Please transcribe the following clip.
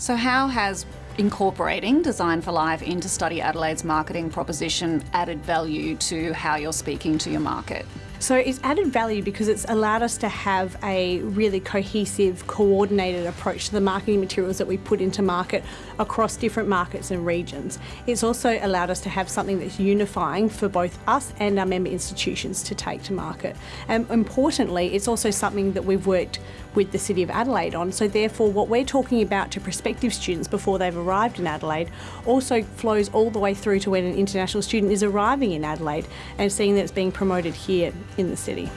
So how has incorporating Design for Life into Study Adelaide's marketing proposition added value to how you're speaking to your market? So it's added value because it's allowed us to have a really cohesive, coordinated approach to the marketing materials that we put into market across different markets and regions. It's also allowed us to have something that's unifying for both us and our member institutions to take to market. And importantly, it's also something that we've worked with the City of Adelaide on. So therefore, what we're talking about to prospective students before they've arrived in Adelaide also flows all the way through to when an international student is arriving in Adelaide and seeing that it's being promoted here in the city.